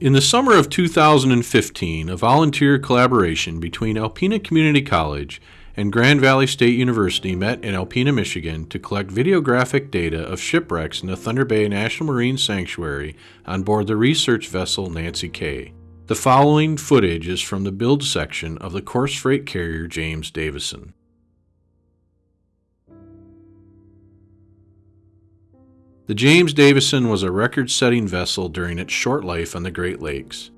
In the summer of 2015, a volunteer collaboration between Alpena Community College and Grand Valley State University met in Alpena, Michigan to collect videographic data of shipwrecks in the Thunder Bay National Marine Sanctuary on board the research vessel Nancy K. The following footage is from the bilge section of the coarse freight carrier James Davison. The James Davison was a record setting vessel during its short life on the Great Lakes.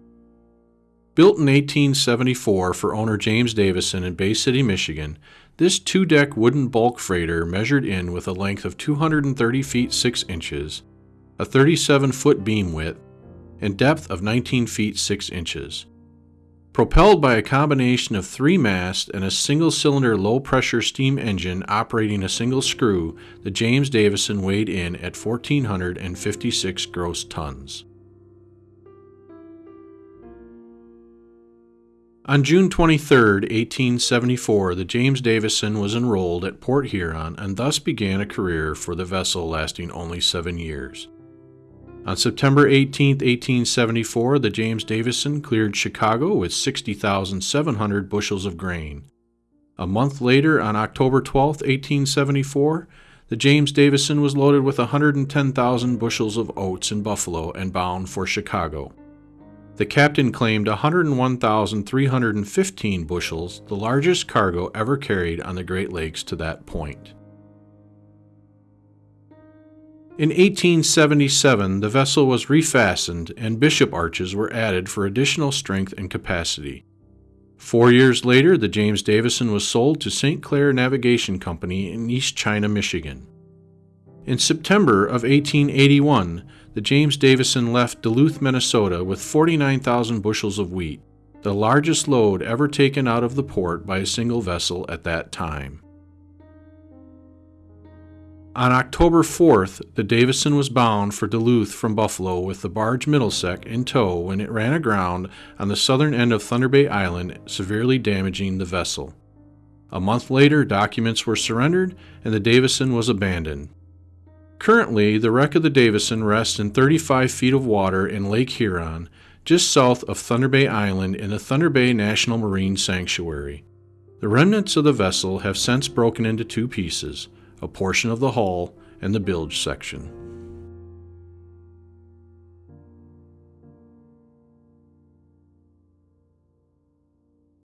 Built in 1874 for owner James Davison in Bay City, Michigan, this two deck wooden bulk freighter measured in with a length of 230 feet 6 inches, a 37 foot beam width, and depth of 19 feet 6 inches. Propelled by a combination of three masts and a single cylinder low pressure steam engine operating a single screw, the James Davison weighed in at 1,456 gross tons. On June 23, 1874, the James Davison was enrolled at Port Huron and thus began a career for the vessel lasting only seven years. On September 18, 1874, the James Davison cleared Chicago with 60,700 bushels of grain. A month later, on October 12, 1874, the James Davison was loaded with 110,000 bushels of oats in Buffalo and bound for Chicago. The captain claimed 101,315 bushels, the largest cargo ever carried on the Great Lakes to that point. In 1877, the vessel was refastened and bishop arches were added for additional strength and capacity. Four years later, the James Davison was sold to St. Clair Navigation Company in East China, Michigan. In September of 1881, the James Davison left Duluth, Minnesota with 49,000 bushels of wheat, the largest load ever taken out of the port by a single vessel at that time. On October 4th, the Davison was bound for Duluth from Buffalo with the barge Middlesex in tow when it ran aground on the southern end of Thunder Bay Island, severely damaging the vessel. A month later, documents were surrendered and the Davison was abandoned. Currently, the wreck of the Davison rests in 35 feet of water in Lake Huron, just south of Thunder Bay Island in the Thunder Bay National Marine Sanctuary. The remnants of the vessel have since broken into two pieces a portion of the hull, and the bilge section.